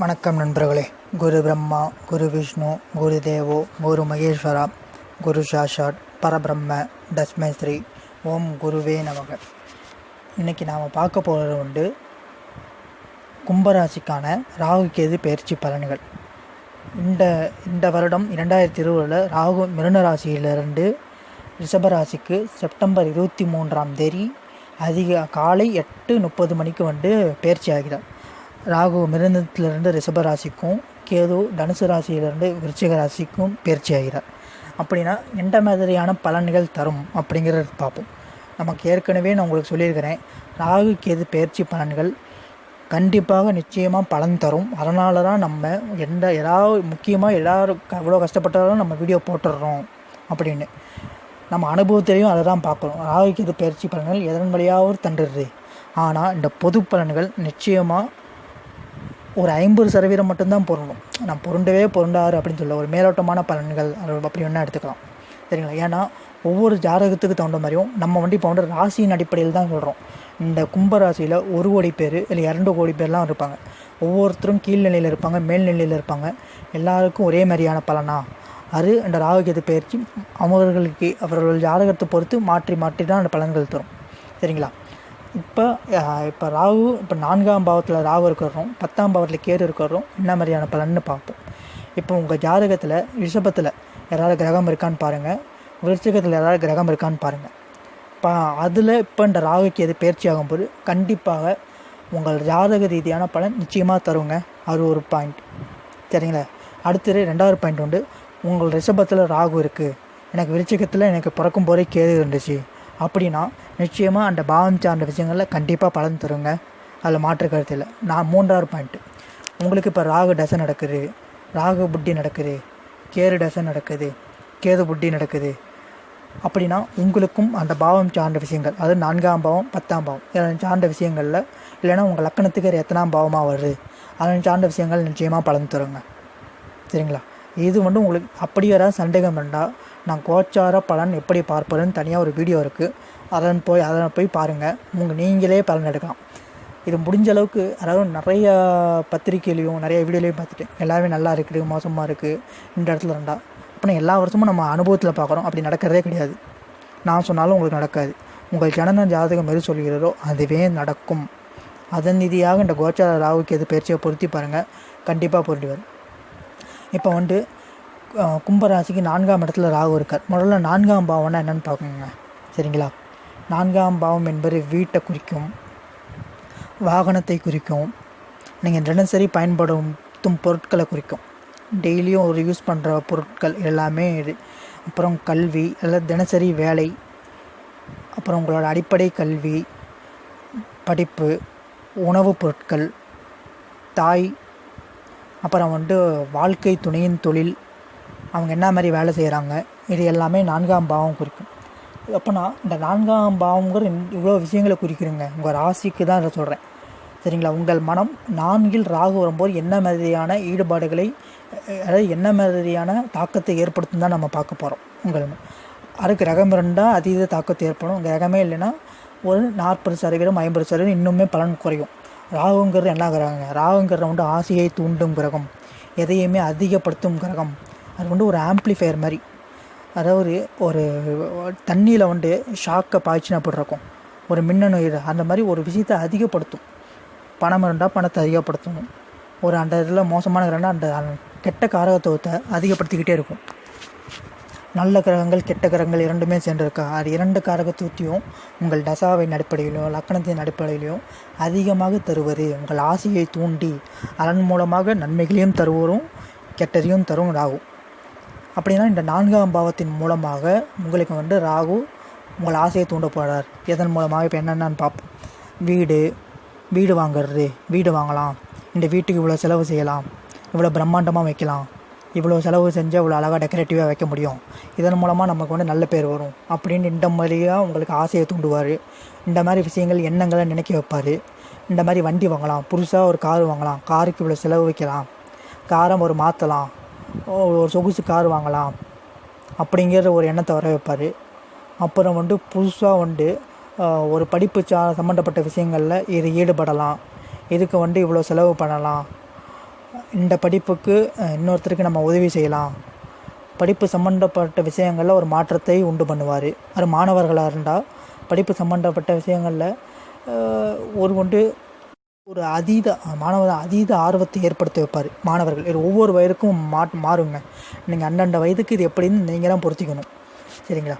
வணக்கம் நண்பர்களே. குரு பிரம்மா குரு விஷ்ணு குரு தேவோ குரு மகேஸ்வரா குரு சாஷாட் பரபிரம்ம தஸ்மை ஸ்ரீ ஓம் குருவே நமக. இன்றைக்கி நாம் பார்க்க போகிறது உண்டு கும்பராசிக்கான ராகு கேது பயிற்சி பலன்கள். இந்த இந்த வருடம் இரண்டாயிரத்தி இருபதில் ராகு மிருன ராசியிலிருந்து ரிஷபராசிக்கு செப்டம்பர் இருபத்தி மூன்றாம் தேதி அதிக காலை எட்டு முப்பது மணிக்கு வந்து பயிற்சி ஆகிறார். ராகு மிருந்தத்திலிருந்து ரிஷபராசிக்கும் கேது தனுசு ராசியிலிருந்து விருச்சிக ராசிக்கும் பயிற்சி ஆகிறார். அப்படின்னா எந்த மாதிரியான பலன்கள் தரும் அப்படிங்கிறத பார்ப்போம். நமக்கு ஏற்கனவே நான் உங்களுக்கு சொல்லியிருக்கிறேன் ராகு கேது பயிற்சி பலன்கள் கண்டிப்பாக நிச்சயமாக பலன் தரும். அதனால தான் நம்ம எந்த ஏதாவது முக்கியமாக எல்லோரும் எவ்வளோ கஷ்டப்பட்டாலும் நம்ம வீடியோ போட்டுடுறோம் அப்படின்னு. நம்ம அனுபவத்திலையும் அதை தான் பார்க்குறோம். ராகு கேது பயிற்சி பலன்கள் எதன் வழியாவது தண்டுடுது ஆனால் இந்த பொது பலன்கள் நிச்சயமாக ஒரு ஐம்பது சதவீதம் மட்டும்தான் பொருணும் நான் பொருண்டவே பொருண்டாரு அப்படின்னு சொல்ல ஒரு மேலோட்டமான பலன்கள் அப்படி வேணால் எடுத்துக்கலாம். சரிங்களா? ஏன்னா ஒவ்வொரு ஜாதகத்துக்கு தகுந்த மாதிரியும் நம்ம வந்து இப்போ வந்து ராசியின் அடிப்படையில் தான் சொல்கிறோம் இந்த கும்ப ராசியில் ஒரு கோடி பேர் இல்லை இரண்டு கோடி பேர்லாம் இருப்பாங்க. ஒவ்வொருத்தரும் கீழ்நிலையில் இருப்பாங்க மேல்நிலையில் இருப்பாங்க. எல்லாருக்கும் ஒரே மாதிரியான பலனா? அது அந்த ராகுகேது பயிற்சி அவர்களுக்கு அவர்கள் ஜாதகத்தை பொறுத்து மாற்றி மாற்றி தான் அந்த பலன்கள் தரும். சரிங்களா? இப்போ இப்போ ராகு இப்போ நான்காம் பாவத்தில் ராகு இருக்கிறோம் பத்தாம் பாவத்தில் கேது இருக்கிறோம் என்ன மாதிரியான பலன்னு பார்ப்போம். இப்போ உங்கள் ஜாதகத்தில் ரிஷபத்தில் யாராவது கிரகம் இருக்கான்னு பாருங்கள் விருச்சகத்தில் யாராவது கிரகம் இருக்கான்னு பாருங்கள் இப்போ அதில் இப்போ இந்த ராகுக்கு எது பயிற்சி ஆகும்போது கண்டிப்பாக உங்கள் ஜாதக ரீதியான பலன் நிச்சயமாக தருங்க. அது ஒரு பாயிண்ட் சரிங்களா? அடுத்தது ரெண்டாவது பாயிண்ட் உண்டு உங்கள் ரிஷபத்தில் ராகு இருக்குது எனக்கு விருச்சகத்தில் எனக்கு பிறக்கும் போதே கேது இருந்துச்சு. அப்படின்னா நிச்சயமாக அந்த பாவம் சார்ந்த விஷயங்களில் கண்டிப்பாக பலன் தருங்க. அதில் மாற்று கருத்து இல்லை. நான் மூன்றாவது பாயிண்ட்டு உங்களுக்கு இப்போ ராகு தசை நடக்குது. ராகு புட்டி நடக்குது. கேரு தசை நடக்குது. கேது புட்டி நடக்குது. அப்படின்னா உங்களுக்கும் அந்த பாவம் சார்ந்த விஷயங்கள் அது நான்காம் பாவம் பத்தாம் பாவம் சார்ந்த விஷயங்களில் இல்லைன்னா உங்கள் லக்கணத்துக்கு எத்தனாம் பாவமாக வருது. அதன் சார்ந்த விஷயங்கள் நிச்சயமாக பலன் தருங்க. சரிங்களா? இது வந்து உங்களுக்கு அப்படி யாராவது சந்தேகம் இருந்தால் நான் கோச்சார பலன் எப்படி பார்ப்பதுன்னு தனியாக ஒரு வீடியோ இருக்குது அதன் போய் அதை போய் பாருங்கள் உங்கள் நீங்களே பலன் எடுக்கலாம். இது முடிஞ்ச அளவுக்கு அதாவது நிறைய பத்திரிக்கையிலையும் நிறைய வீடியோலையும் பார்த்துட்டேன் எல்லாமே நல்லா இருக்குது மோசமாக இருக்குது இந்த இடத்துல ரெண்டா அப்புறம் எல்லா வருஷமும் நம்ம அனுபவத்தில் பார்க்குறோம். அப்படி நடக்கிறதே கிடையாது. நான் சொன்னாலும் உங்களுக்கு நடக்காது. உங்கள் ஜனன ஜாதகம் எது சொல்கிறதோ அதுவே நடக்கும். அதன் நிதியாக இந்த கோச்சார ராகுக்கு எது பயிற்சியை பொருத்தி பாருங்கள் கண்டிப்பாக பொருட்டி வரும் இப்போ வந்து கும்பராசிக்கு நான்காம் இடத்துல ராகு இருக்கார். முதல்ல நான்காம் பாவம்னா என்னென்னு பார்க்கணுங்க. சரிங்களா? நான்காம் பாவம் என்பது வீட்டை குறிக்கும் வாகனத்தை குறிக்கும் நீங்கள் தினசரி பயன்படுத்தும் பொருட்களை குறிக்கும். டெய்லியும் ஒரு யூஸ் பண்ணுற பொருட்கள் எல்லாமே இது. அப்புறம் கல்வி எல்லாம் தினசரி வேலை அப்புறம் உங்களோட அடிப்படை கல்வி படிப்பு உணவுப் பொருட்கள் தாய் அப்புறம் வந்து வாழ்க்கை துணையின் தொழில் அவங்க என்ன மாதிரி வேலை செய்கிறாங்க இது எல்லாமே நான்காம் பாவம் குறிக்கும். அப்போனா இந்த நான்காம் பாவங்கிற இவ்வளோ விஷயங்களை குறிக்கிறீங்க. உங்கள் ராசிக்கு தான் இதை சொல்கிறேன் சரிங்களா? உங்கள் மனம் நான்கில் ராகு வரும்போது என்ன மாதிரியான ஈடுபாடுகளை அதாவது என்ன மாதிரியான தாக்கத்தை ஏற்படுத்தும் தான் நம்ம பார்க்க போகிறோம் உங்கள் அதுக்கு ரகம் இருந்தால் அதீத தாக்கத்தை ஏற்படும். கிரகமே இல்லைன்னா ஒரு நாற்பது சதவீதம் ஐம்பது சதவீதம் இன்னுமே பலன் குறையும். ராகுங்கிறது என்ன கிரகங்க ராகுங்கிறது வந்து ஆசையை தூண்டும் கிரகம். எதையுமே அதிகப்படுத்தும் கிரகம். அது வந்து ஒரு ஆம்ப்ளிஃபையர் மாதிரி. அதாவது ஒரு தண்ணியில் வந்து ஷாக்கை பாய்ச்சினா அப்படி இருக்கும்? ஒரு மின்னணு இது அந்த மாதிரி ஒரு விஷயத்தை அதிகப்படுத்தும். பணம் இருந்தால் பணத்தை அதிகப்படுத்தணும் ஒரு அந்த இதில் மோசமான கிரகம்னா அந்த கெட்ட காரகத்துவத்தை அதிகப்படுத்திக்கிட்டே இருக்கும். நல்ல கிரகங்கள் கெட்ட கிரகங்கள் இரண்டுமே சேர்ந்துருக்கா? அது இரண்டு காரகத்துவத்தையும் உங்கள் தசாவின் அடிப்படையிலோ லக்கணத்தின் அடிப்படையிலையும் அதிகமாக தருவது. உங்கள் ஆசையை தூண்டி அதன் மூலமாக நன்மைகளையும் தருவரும் கெட்டதையும் தரும் ஆகும் அப்படின்னா இந்த நான்காம் பாவத்தின் மூலமாக உங்களுக்கு வந்து ராகு உங்கள் ஆசையை தூண்ட போகிறார் எதன் மூலமாக? இப்போ என்னென்னு பார்ப்போம். வீடு வீடு வாங்குறது வீடு வாங்கலாம். இந்த வீட்டுக்கு இவ்வளோ செலவு செய்யலாம். இவ்வளோ பிரம்மாண்டமாக வைக்கலாம். இவ்வளோ செலவு செஞ்சால் இவ்வளோ அழகாக டெக்கரேட்டிவாக வைக்க முடியும். இதன் மூலமாக நமக்கு வந்து நல்ல பேர் வரும். அப்படின்னு இந்த மாதிரியாக உங்களுக்கு ஆசையை தூண்டுவார். இந்த மாதிரி விஷயங்கள் எண்ணங்களை நினைக்க வைப்பார். இந்த மாதிரி வண்டி வாங்கலாம். புதுசாக ஒரு கார் வாங்கலாம். காருக்கு இவ்வளோ செலவு வைக்கலாம். காரை ஒரு மாற்றலாம் ஒரு சொகுசு கார் வாங்கலாம் அப்படிங்கிற ஒரு எண்ணத்தை வர வைப்பார். அப்புறம் வந்து புதுசாக வந்து ஒரு படிப்பு சா சம்மந்தப்பட்ட விஷயங்களில் இது ஈடுபடலாம். இதுக்கு வந்து இவ்வளோ செலவு பண்ணலாம். இந்த படிப்புக்கு இன்னொருத்தருக்கு நம்ம உதவி செய்யலாம். படிப்பு சம்மந்தப்பட்ட விஷயங்களில் ஒரு மாற்றத்தை உண்டு பண்ணுவார். அது மாணவர்களாக இருந்தால் படிப்பு சம்மந்தப்பட்ட விஷயங்களில் ஒரு கொண்டு ஒரு அதீத மாணவர் அதீத ஆர்வத்தை ஏற்படுத்தி வைப்பார். மாணவர்கள் இது ஒவ்வொரு வயதுக்கும் மா மாறுங்க. நீங்கள் அந்தந்த வயதுக்கு இது எப்படின்னு நீங்கள் தான் பொருத்திக்கணும். சரிங்களா?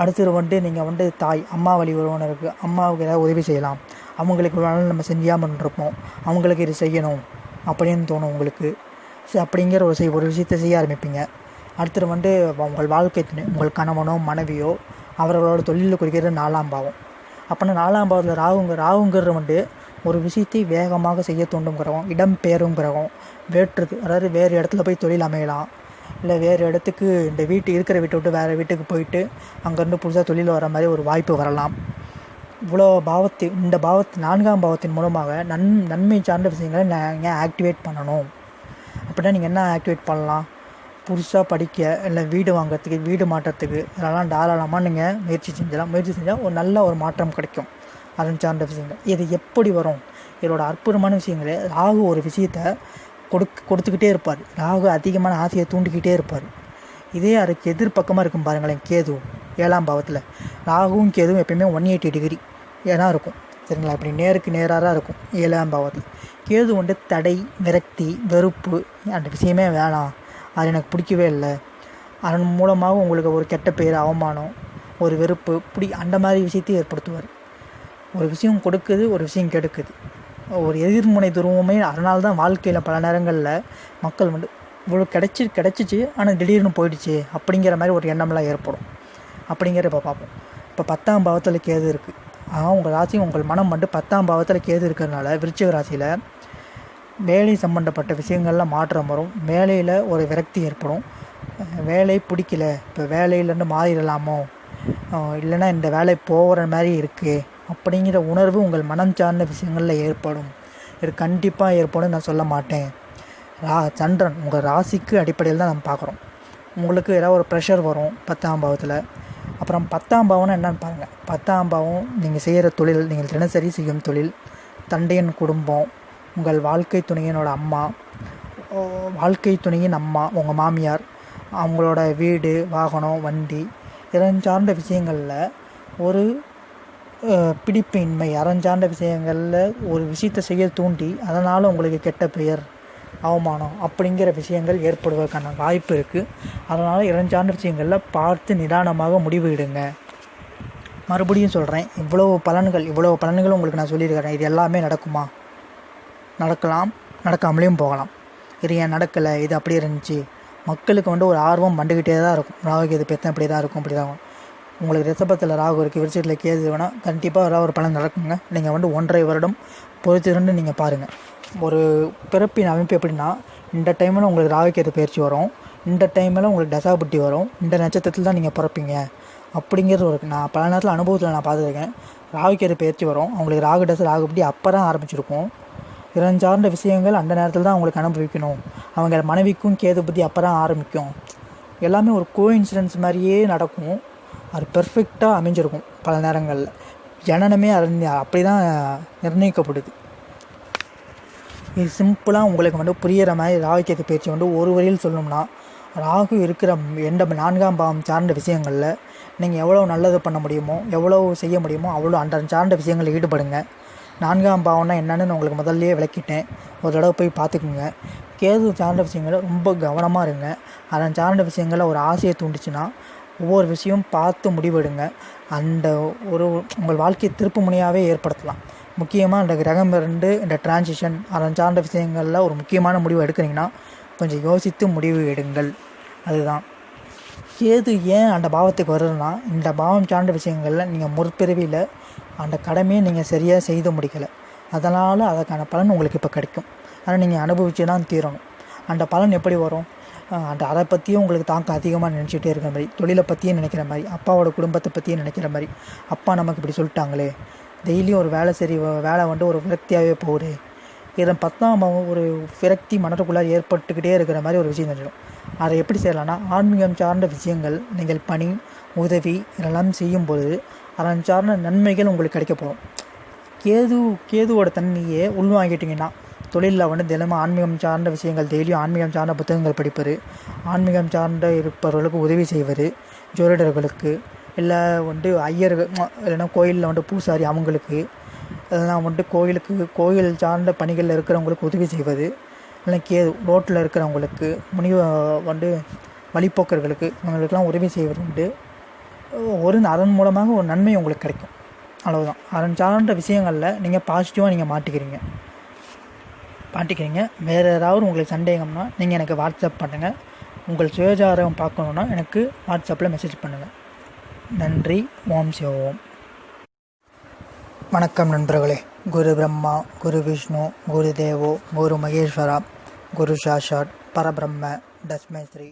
அடுத்தது வந்து நீங்கள் வந்து தாய் அம்மா வழி உறவினருக்கு அம்மாவுக்கு ஏதாவது உதவி செய்யலாம். அவங்களுக்கு வேணாலும் நாள் நம்ம செஞ்சாமல் இருப்போம் அவங்களுக்கு இது செய்யணும் அப்படின்னு தோணும் உங்களுக்கு. சரி அப்படிங்கிற ஒரு செய் ஒரு விஷயத்தை செய்ய ஆரம்பிப்பீங்க. அடுத்தது வந்து உங்கள் வாழ்க்கை உங்கள் கணவனோ மனைவியோ அவர்களோட தொழிலில் குறிக்கிறது நாலாம் பாவம். அப்போனா நாலாம் பாவத்தில் ராகுங்க ராகுங்கிறது வந்து ஒரு விஷயத்தை வேகமாக செய்ய தூண்டும் கிரகம் இடம் பெயரும் கிரகம் வேற்றுது அதாவது வேறு இடத்துல போய் தொழில் அமையலாம். இல்லை வேறு இடத்துக்கு இந்த வீட்டு இருக்கிற வீட்டை விட்டு வேறு வீட்டுக்கு போயிட்டு அங்கேருந்து புதுசாக தொழில் வர மாதிரி ஒரு வாய்ப்பு வரலாம். இவ்வளோ பாவத்தை இந்த பாவத்து நான்காம் பாவத்தின் மூலமாக நன் நன்மை சார்ந்த விஷயங்களை நீங்கள் ஆக்டிவேட் பண்ணணும்? அப்படின்னா நீங்கள் என்ன ஆக்டிவேட் பண்ணலாம்? புதுசாக படிக்க இல்லை வீடு வாங்குறதுக்கு வீடு மாற்றத்துக்கு இதெல்லாம் தாராளமாக நீங்கள் முயற்சி செஞ்சலாம். முயற்சி செஞ்சால் ஒரு நல்ல ஒரு மாற்றம் கிடைக்கும். அதன் சார்ந்த விஷயங்கள். இது எப்படி வரும்? இதோட அற்புதமான விஷயங்களே ராகு ஒரு விஷயத்தை கொடுக்க கொடுத்துக்கிட்டே இருப்பார். ராகு அதிகமான ஆசையை தூண்டிக்கிட்டே இருப்பார். இதே அதுக்கு எதிர்பக்கமாக இருக்கும் பாருங்களேன் கேது. ஏழாம் பாவத்தில். ராகுவும் கேதுவும் எப்பயுமே ஒன் எயிட்டி டிகிரி ஏன்னா இருக்கும். சரிங்களா? இப்படி நேருக்கு நேராக தான் இருக்கும். ஏழாம் பாவத்தில். கேது வந்து தடை விரக்தி வெறுப்பு. அந்த விஷயமே வேணாம். அது எனக்கு பிடிக்கவே இல்லை. அதன் மூலமாக உங்களுக்கு ஒரு கெட்ட பேர் அவமானம் ஒரு வெறுப்பு இப்படி அந்த மாதிரி விஷயத்தையும் ஏற்படுத்துவார். ஒரு விஷயம் கொடுக்குது ஒரு விஷயம் கெடுக்குது. ஒரு எதிர்முனை துருவமே அதனால தான் வாழ்க்கையில் பல நேரங்களில் மக்கள் வந்து இவ்வளோ கிடச்சி கிடச்சிச்சு ஆனால் திடீர்னு போயிடுச்சு அப்படிங்கிற மாதிரி ஒரு எண்ணம்லாம் ஏற்படும். அப்படிங்கிற இப்போ பார்ப்போம். இப்போ பத்தாம் பாவத்தில் கேது இருக்குது ஆனால் உங்கள் ராசி உங்கள் மனம் வந்து பத்தாம் பாவத்தில் கேது இருக்கிறதுனால விருச்சிக ராசியில் வேலை சம்மந்தப்பட்ட விஷயங்களில் மாற்றம் வரும். வேலையில் ஒரு விரக்தி ஏற்படும். வேலை பிடிக்கல. இப்போ வேலையிலேருந்து மாறிடலாமோ? இல்லைன்னா இந்த வேலை போகிற மாதிரி இருக்குது அப்படிங்கிற உணர்வு உங்கள் மனம் சார்ந்த விஷயங்களில் ஏற்படும். இது கண்டிப்பாக ஏற்படும் நான் சொல்ல மாட்டேன். ரா சந்திரன் உங்கள் ராசிக்கு அடிப்படையில் தான் நம்ம பார்க்குறோம். உங்களுக்கு ஏதாவது ஒரு ப்ரெஷர் வரும் பத்தாம் பாவத்தில். அப்புறம் பத்தாம் பாவம்னா என்னன்னு பாருங்கள் பத்தாம் பாவம் நீங்கள் செய்கிற தொழில் நீங்கள் தினசரி செய்யும் தொழில் தண்டையன் குடும்பம் உங்கள் வாழ்க்கை துணையினோட அம்மா வாழ்க்கை துணையின் அம்மா உங்கள் மாமியார் அவங்களோட வீடு வாகனம் வண்டி இதன் சார்ந்த விஷயங்களில் ஒரு அஹ், அறம் அறஞ்சார்ந்த விஷயங்களில் ஒரு விஷயத்தை செய்ய தூண்டி அதனால் உங்களுக்கு கெட்ட பெயர் அவமானம் அப்படிங்கிற விஷயங்கள் ஏற்படுவதற்கான வாய்ப்பு இருக்குது அதனால் இறஞ்சார்ந்த விஷயங்களில் பார்த்து நிதானமாக முடிவு மறுபடியும் சொல்கிறேன் இவ்வளோ பலன்கள் இவ்வளோ பலன்கள் உங்களுக்கு நான் சொல்லியிருக்கிறேன். இது எல்லாமே நடக்குமா? நடக்கலாம் நடக்காமலேயும் போகலாம். இது ஏன் நடக்கலை? இது அப்படியே இருந்துச்சு. மக்களுக்கு வந்து ஒரு ஆர்வம் வந்துக்கிட்டே தான் இருக்கும். ராகு இது பெத்தம் இப்படி தான் இருக்கும் இப்படி தான் உங்களுக்கு ரிசபத்தில் ராகு இருக்குது விருச்சத்தில் கேது வேணால் கண்டிப்பாக ஏதாவது ஒரு பலன் நடக்குங்க. நீங்கள் வந்து ஒன்றரை வருடம் பொறுத்திருந்து நீங்கள் பாருங்கள் ஒரு பிறப்பின் அமைப்பு எப்படின்னா இந்த டைமில் உங்களுக்கு ராகுக்கேது பயிற்சி வரும். இந்த டைமில் உங்களுக்கு தசாபுட்டி வரும். இந்த நட்சத்திரத்தில் தான் நீங்கள் பிறப்பீங்க. அப்படிங்கிறது ஒரு நான் பல நேரத்தில் அனுபவத்தில் நான் பார்த்துருக்கேன். ராகுக்கேது பயிற்சி வரும். அவங்களுக்கு ராகு டஸ் ராகு அப்போ தான் ஆரம்பிச்சிருக்கும். இறன் சார்ந்த விஷயங்கள் அந்த நேரத்தில் தான் அவங்களுக்கு அனுபவிக்கணும். அவங்க மனைவிக்கும் கேது புத்தி அப்போ தான் ஆரம்பிக்கும். எல்லாமே ஒரு கோ இன்சிடென்ஸ் மாதிரியே நடக்கும். அது பெர்ஃபெக்டாக அமைஞ்சிருக்கும் பல நேரங்களில். ஜனனமே அது அப்படி தான் நிர்ணயிக்கப்படுது. இது சிம்பிளாக உங்களுக்கு வந்து புரியிற மாதிரி ராகு கேது பயிற்சி வந்து ஒரு வரியில் சொல்லணும்னா ராகு இருக்கிற எந்த நான்காம் பாவம் சார்ந்த விஷயங்களில் நீங்கள் எவ்வளோ நல்லது பண்ண முடியுமோ எவ்வளோ செய்ய முடியுமோ அவ்வளோ அந்த சார்ந்த விஷயங்களில் ஈடுபடுங்க. நான்காம் பாவம்னா என்னன்னு நான் உங்களுக்கு முதல்லயே விளக்கிட்டேன். ஒரு தடவை போய் பார்த்துக்குங்க. கேது சார்ந்த விஷயங்களை ரொம்ப கவனமாக இருங்க. அதன் சார்ந்த விஷயங்களை ஒரு ஆசையை தூண்டுச்சுன்னா ஒவ்வொரு விஷயம் பார்த்து முடிவெடுங்க. அந்த ஒரு உங்கள் வாழ்க்கையை திருப்பு முனையாகவே ஏற்படுத்தலாம். முக்கியமாக இந்த கிரகம் இருந்து இந்த டிரான்சிஷன் அதன் சார்ந்த விஷயங்களில் ஒரு முக்கியமான முடிவு எடுக்கிறீங்கன்னா கொஞ்சம் யோசித்து முடிவு எடுங்கள். அதுதான். கேது ஏன் அந்த பாவத்துக்கு வருதுன்னா இந்த பாவம் சார்ந்த விஷயங்களில் நீங்கள் முற்பிறவியில் அந்த கடமையை நீங்கள் சரியாக செய்து முடிக்கலை. அதனால் அதற்கான பலன் உங்களுக்கு இப்போ கிடைக்கும். ஆனால் நீங்கள் அனுபவிச்சு தான் தீரணும். அந்த பலன் எப்படி வரும்? அந்த அதை பற்றியும் உங்களுக்கு தாக்கம் அதிகமாக நினச்சிட்டே இருக்கிற மாதிரி தொழிலை பற்றியும் நினைக்கிற மாதிரி அப்பாவோட குடும்பத்தை பற்றியும் நினைக்கிற மாதிரி அப்பா நமக்கு இப்படி சொல்லிட்டாங்களே டெய்லியும் ஒரு வேலை சரி வ- வேலை வந்து ஒரு விரக்தியாகவே போகுது. இதன் பத்தாம் ஒரு விரக்தி மனதுக்குள்ளே ஏற்பட்டுக்கிட்டே இருக்கிற மாதிரி ஒரு விஷயம் தெரிஞ்சிடும் அதை எப்படி செய்யலாம்னா ஆன்மீகம் சார்ந்த விஷயங்கள் நீங்கள் பணி உதவி இதெல்லாம் செய்யும்பொழுது அதன் சார்ந்த நன்மைகள் உங்களுக்கு கிடைக்க போகும் கேது கேதுவோட தன்மையை உள்வாங்கிட்டிங்கன்னா தொழிலில் வந்து தினமும் ஆன்மீகம் சார்ந்த விஷயங்கள் டெய்லியும் ஆன்மீகம் சார்ந்த புத்தகங்கள் படிப்பர். ஆன்மீகம் சார்ந்த இருப்பவர்களுக்கு உதவி செய்வது ஜோதிடர்களுக்கு இல்லை வந்து ஐயர்கள் இல்லைன்னா கோயிலில் வந்து பூசாரி அவங்களுக்கு இல்லைனா வந்துட்டு கோயிலுக்கு கோயில் சார்ந்த பணிகளில் இருக்கிறவங்களுக்கு உதவி செய்வது இல்லை கே ரோட்டில் இருக்கிறவங்களுக்கு முனிவ வந்து வழிப்போக்கர்களுக்கு அவங்களுக்கெல்லாம் உதவி செய்வது உண்டு. ஒரு அதன் மூலமாக ஒரு நன்மை உங்களுக்கு கிடைக்கும். அவ்வளவுதான். அதன் சார்ந்த விஷயங்களில் நீங்கள் பாசிட்டிவாக நீங்கள் மாட்டிக்கிறீங்க. மாட்டிக்கிறீங்க. வேறு ஏதாவது உங்களுக்கு சந்தேகம்னா நீங்கள் எனக்கு வாட்ஸ்அப் பண்ணுங்கள் உங்கள் சுயஜாரம் பார்க்கணுன்னா எனக்கு வாட்ஸ்அப்பில் மெசேஜ் பண்ணுங்கள் நன்றி. ஓம் சிவோம். வணக்கம் நண்பர்களே. குரு பிரம்மா குரு விஷ்ணு குரு தேவோ குரு மகேஸ்வரா குரு சாஷாட் பரபிரம்ம தஸ்மை ஸ்ரீ